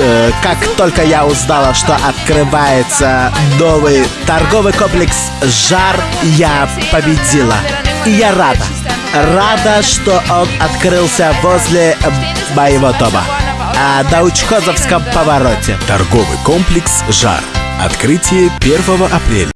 э, как только я узнала, что открывается новый торговый комплекс «Жар», я победила. И я рада. Рада, что он открылся возле моего дома. А, на Учкозовском повороте. Торговый комплекс «Жар». Открытие 1 апреля.